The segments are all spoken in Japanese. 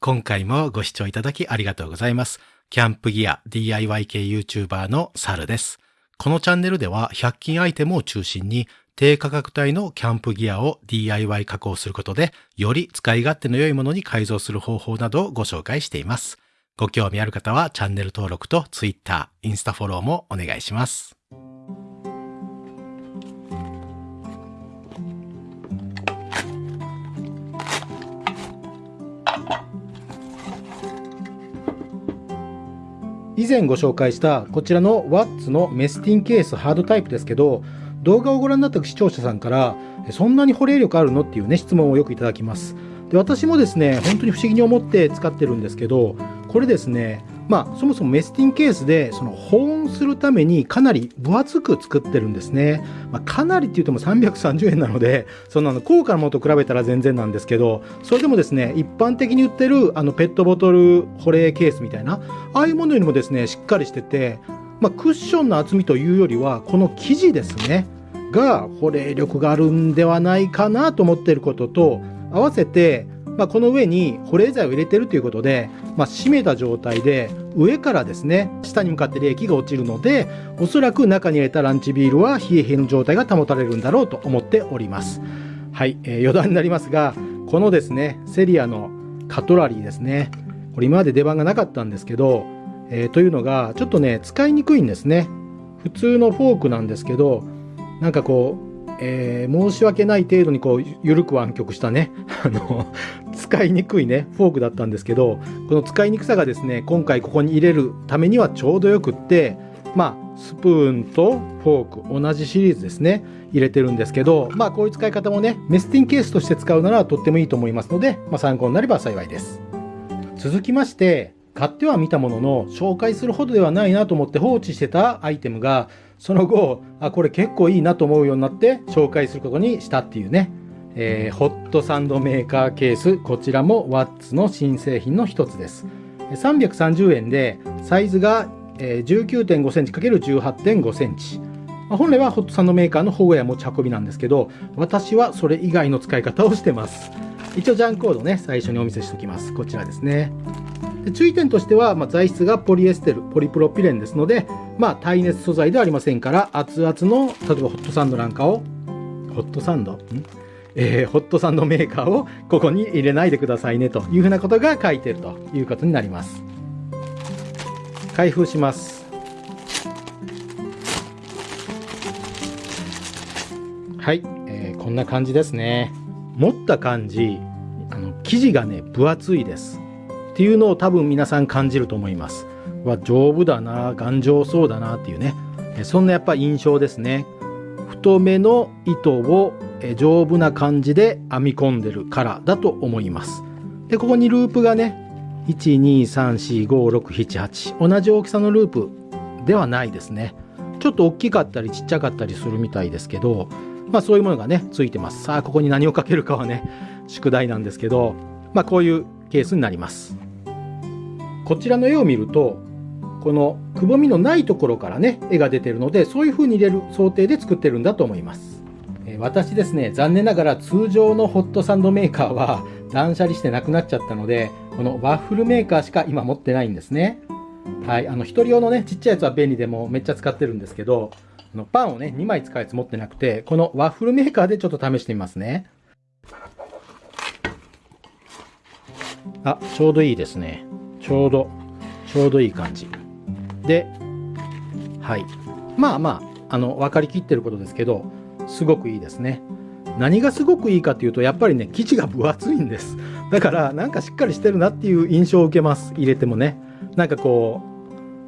今回もご視聴いただきありがとうございます。キャンプギア DIY 系 YouTuber のサルです。このチャンネルでは100均アイテムを中心に低価格帯のキャンプギアを DIY 加工することでより使い勝手の良いものに改造する方法などをご紹介しています。ご興味ある方はチャンネル登録と Twitter、インスタフォローもお願いします。以前ご紹介したこちらの WATS のメスティンケースハードタイプですけど動画をご覧になった視聴者さんからそんなに保冷力あるの？っていうね質問をよくいただきます。で私もですね本当に不思議に思って使ってるんですけどこれですねまあそもそもメスティンケースでその保温するためにかなり分厚く作ってるんですね、まあ、かなりって言っても330円なので そんなの高価なものと比べたら全然なんですけどそれでもですね一般的に売ってるあのペットボトル保冷ケースみたいなああいうものよりもですねしっかりしててまあ、クッションの厚みというよりはこの生地ですねが保冷力があるんではないかなと思っていることと合わせてまあ、この上に保冷剤を入れてるということで、まあ、閉めた状態で上からですね下に向かって冷気が落ちるのでおそらく中に入れたランチビールは冷え冷えの状態が保たれるんだろうと思っております。はい、えー、余談になりますがこのですねセリアのカトラリーですねこれ今まで出番がなかったんですけど、えー、というのがちょっとね使いにくいんですね。普通のフォークなんですけどなんかこうえー、申し訳ない程度にこう緩く湾曲したね。あの使いにくいねフォークだったんですけどこの使いにくさがですね今回ここに入れるためにはちょうどよくってまあスプーンとフォーク同じシリーズですね入れてるんですけどまあこういう使い方もねメスティンケースとして使うならとってもいいと思いますので、まあ、参考になれば幸いです。続きまして買ってはみたものの紹介するほどではないなと思って放置してたアイテムがその後あこれ結構いいなと思うようになって紹介することにしたっていうね、えー、ホットサンドメーカーケースこちらもワッツの新製品の一つです。330円でサイズが 19.5cm×18.5 センチ本来はホットサンドメーカーの保護や持ち運びなんですけど私はそれ以外の使い方をしてます。一応ジャンコードね最初にお見せしておきます。こちらですねで注意点としては、まあ、材質がポリエステルポリプロピレンですので、まあ、耐熱素材ではありませんから熱々の例えばホットサンドなんかをホットサンド？ん？えー、ホットサンドメーカーをここに入れないでくださいねというふうなことが書いてるということになります。開封します。はい、えー、こんな感じですね。持った感じあの生地がね分厚いです。っていうのを多分皆さん感じると思います。は丈夫だな頑丈そうだなっていうねそんなやっぱ印象ですね。太めの糸を丈夫な感じで編み込んでるからだと思います。でここにループがね1234567同じ大きさのループではないですね。ちょっと大きかったりちっちゃかったりするみたいですけどまあそういうものがねついてます。さあここに何をかけるかはね宿題なんですけどまあこういうケースになります。こちらの絵を見るとこのくぼみのないところからね絵が出てるのでそういう風に入れる想定で作ってるんだと思います、えー、私ですね残念ながら通常のホットサンドメーカーは断捨離してなくなっちゃったのでこのワッフルメーカーしか今持ってないんですね。はいあの1人用のねちっちゃいやつは便利でもめっちゃ使ってるんですけどのパンをね2枚使うやつ持ってなくてこのワッフルメーカーでちょっと試してみますね。あちょうどいいですね。ちょうどちょうどいい感じ。ではい。まあまああの分かりきってることですけどすごくいいですね。何がすごくいいかっていうとやっぱりね生地が分厚いんです。だからなんかしっかりしてるなっていう印象を受けます。入れてもね。なんかこ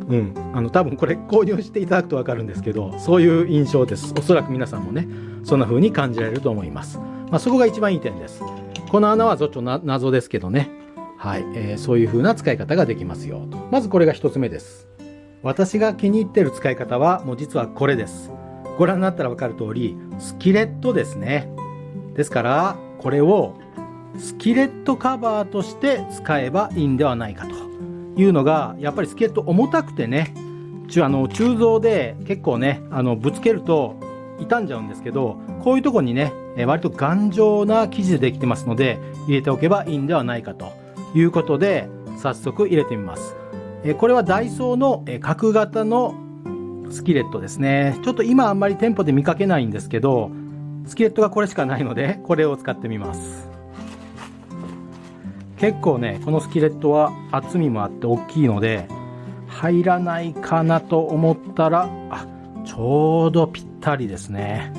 ううん。あの多分これ購入していただくと分かるんですけどそういう印象です。おそらく皆さんもねそんな風に感じられると思います、まあ、そこが一番いい点です。この穴はちょっと謎ですけどね。はい、えー、そういう風な使い方ができますよと。まずこれが1つ目です。私が気に入ってる使い方はもう実はこれです。ご覧になったらわかる通り、スキレットですね。ですから、これをスキレットカバーとして使えばいいんではないかというのが、やっぱりスキレット重たくてね、あの鋳造で結構ね、あのぶつけると傷んじゃうんですけど、こういうとこにね、割と頑丈な生地でできてますので、入れておけばいいんではないかと。いうことで早速入れてみます。これはダイソーの角型のスキレットですね。ちょっと今あんまり店舗で見かけないんですけど、スキレットがこれしかないので、これを使ってみます。結構ね、このスキレットは厚みもあって大きいので、入らないかなと思ったら、あ、ちょうどぴったりですね。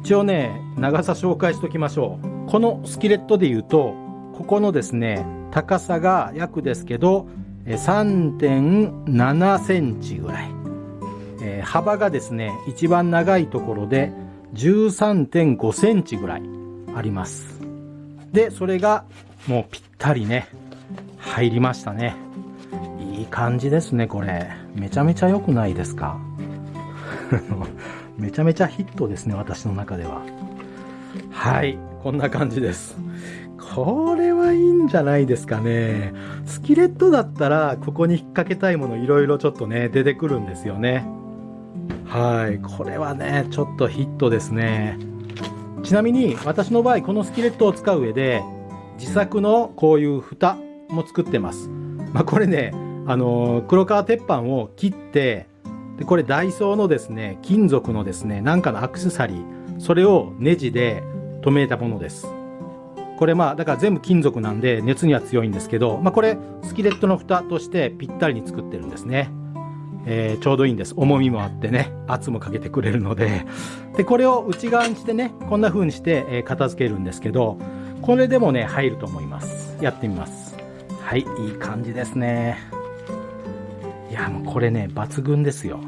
一応ね、長さ紹介しておきましょう。このスキレットで言うと、ここのですね、高さが約ですけど、3.7センチぐらい。えー、幅がですね、一番長いところで13.5センチぐらいあります。で、それがもうぴったりね、入りましたね。いい感じですね、これ。めちゃめちゃ良くないですか？めちゃめちゃヒットですね、私の中では。はい、こんな感じです。これはいいんじゃないですかね。スキレットだったら、ここに引っ掛けたいものいろいろちょっとね、出てくるんですよね。はい。これはね、ちょっとヒットですね。ちなみに、私の場合、このスキレットを使う上で、自作のこういう蓋も作ってます。まあ、これね、あのー、黒革鉄板を切って、で、これダイソーのですね、金属のですね、なんかのアクセサリー、それをネジで留めたものです。これまあ、だから全部金属なんで熱には強いんですけど、まあこれ、スキレットの蓋としてぴったりに作ってるんですね。えー、ちょうどいいんです。重みもあってね、圧もかけてくれるので。で、これを内側にしてね、こんな風にして、え、片付けるんですけど、これでもね、入ると思います。やってみます。はい、いい感じですね。いや、もうこれね、抜群ですよ。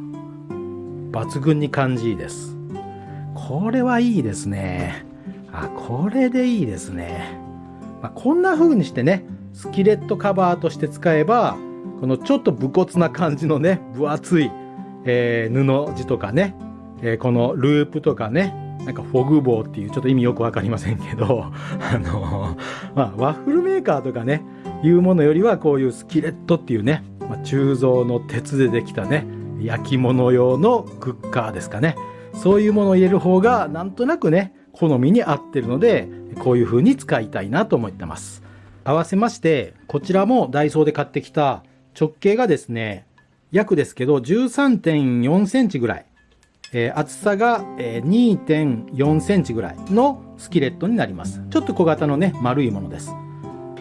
抜群に感じいいです。これはいいですね。あ、これでいいですね。まあ、こんな風にしてね、スキレットカバーとして使えば、このちょっと武骨な感じのね、分厚い、えー、布地とかね、えー、このループとかね、なんかフォグ棒っていうちょっと意味よくわかりませんけど、あのまあ、ワッフルメーカーとかね、いうものよりはこういうスキレットっていうね、まあ、鋳造の鉄でできたね、焼き物用のクッカーですかね。そういうものを入れる方がなんとなくね、好みに合ってるので、こういう風に使いたいなと思ってます。合わせまして、こちらもダイソーで買ってきた直径がですね、約ですけど13.4センチぐらい、えー、厚さが、えー、2.4センチぐらいのスキレットになります。ちょっと小型のね、丸いものです。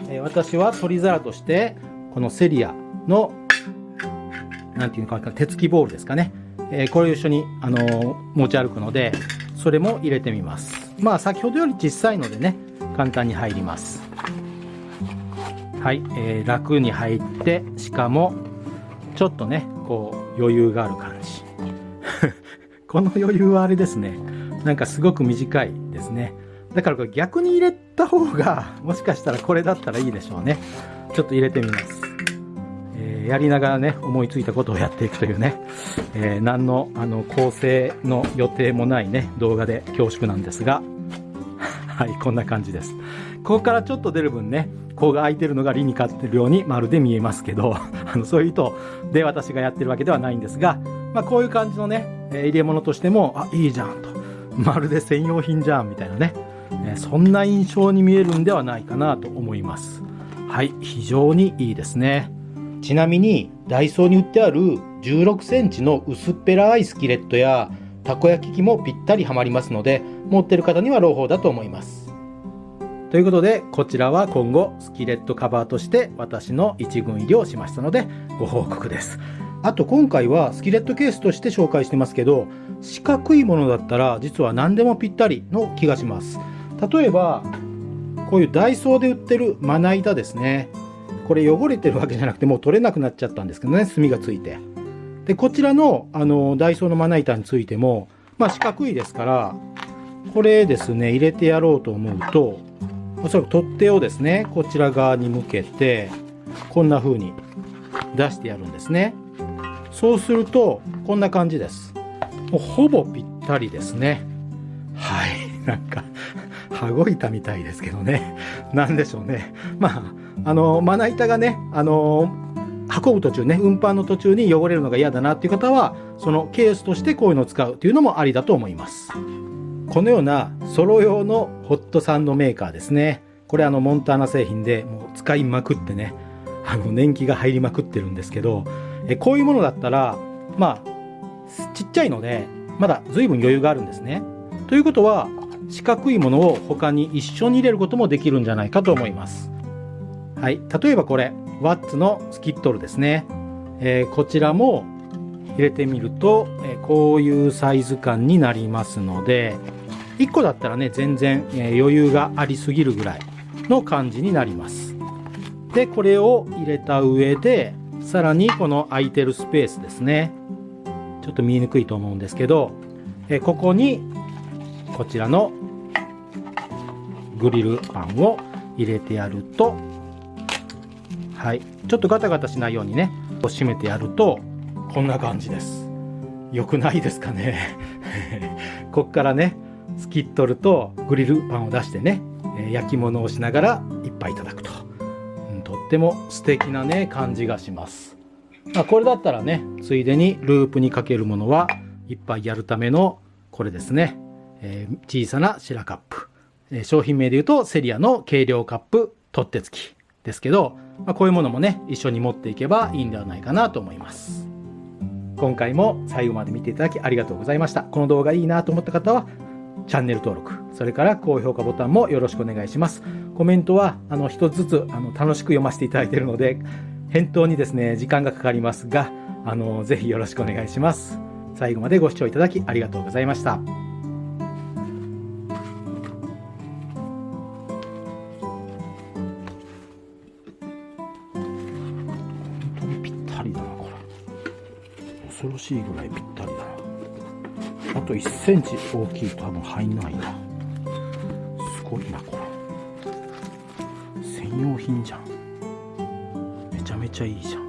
えー、私は取り皿として、このセリアの、なんていうのか、手つきボールですかね。えー、これを一緒に、あのー、持ち歩くので、それも入れてみます。まあ、先ほどより小さいのでね、簡単に入ります。はい、えー、楽に入ってしかもちょっとねこう余裕がある感じ。この余裕はあれですね。なんかすごく短いですね。だからこれ逆に入れた方がもしかしたらこれだったらいいでしょうね。ちょっと入れてみます、やりながらね思いついたことをやっていくというね、えー、何のあの構成の予定もないね動画で恐縮なんですが。はいこんな感じです。ここからちょっと出る分ねこうが空いてるのが理にかってるようにまるで見えますけど。あのそういう意図で私がやってるわけではないんですが、まあ、こういう感じのね、え入れ物としてもあいいじゃんと。まるで専用品じゃんみたいなね、えそんな印象に見えるんではないかなと思います。はい非常にいいですね。ちなみにダイソーに売ってある16センチの薄っぺらいスキレットやたこ焼き器もぴったりはまりますので持ってる方には朗報だと思いますということで、こちらは今後、スキレットカバーとして私の一軍入りをしましたので、ご報告です。あと今回はスキレットケースとして紹介してますけど、四角いものだったら実は何でもぴったりの気がします。例えば、こういうダイソーで売ってるまな板ですね。これ汚れてるわけじゃなくてもう取れなくなっちゃったんですけどね、炭がついて。で、こちらのあのダイソーのまな板についても、まあ四角いですから、これですね、入れてやろうと思うと、おそらく取っ手をですねこちら側に向けてこんな風に出してやるんですね。そうするとこんな感じです。もうほぼぴったりですね。はい。なんか 羽子板みたいですけどね。何でしょうね。まああのまな板がねあの運ぶ途中ね運搬の途中に汚れるのが嫌だなっていう方はそのケースとしてこういうのを使うというのもありだと思いますこのようなソロ用のホットサンドメーカーですね。これあのモンターナ製品でもう使いまくってねあの年季が入りまくってるんですけどえこういうものだったらまあちっちゃいのでまだ随分余裕があるんですね。ということは四角いものを他に一緒に入れることもできるんじゃないかと思います。はい、例えばこれワッツのスキットルですね。えー、こちらも入れてみると、えー、こういうサイズ感になりますので1個だったらね全然、えー、余裕がありすぎるぐらいの感じになります。でこれを入れた上でさらにこの空いてるスペースですね。ちょっと見えにくいと思うんですけど、えここにこちらのグリルパンを入れてやるとはい。ちょっとガタガタしないようにね。閉めてやると。こんな感じです。良くないですかね。こっからねスキットルとグリルパンを出してね焼き物をしながら一杯いただくと、うん、とっても素敵なね感じがします。まあ、これだったらねついでにループにかけるものは一杯やるためのこれですね、えー、小さなシラカップ、えー、商品名で言うとセリアの軽量カップ取っ手付きですけど、まあ、こういうものもね一緒に持っていけばいいんではないかなと思います。今回も最後まで見ていただきありがとうございました。この動画いいなと思った方はチャンネル登録それから高評価ボタンもよろしくお願いします。コメントはあの一つずつあの楽しく読ませていただいているので返答にですね時間がかかりますがあのぜひよろしくお願いします。最後までご視聴いただきありがとうございました。しいぐらいぴったりだな。あと1センチ大きいと多分入んないな。すごいなこれ。専用品じゃん。めちゃめちゃいいじゃん。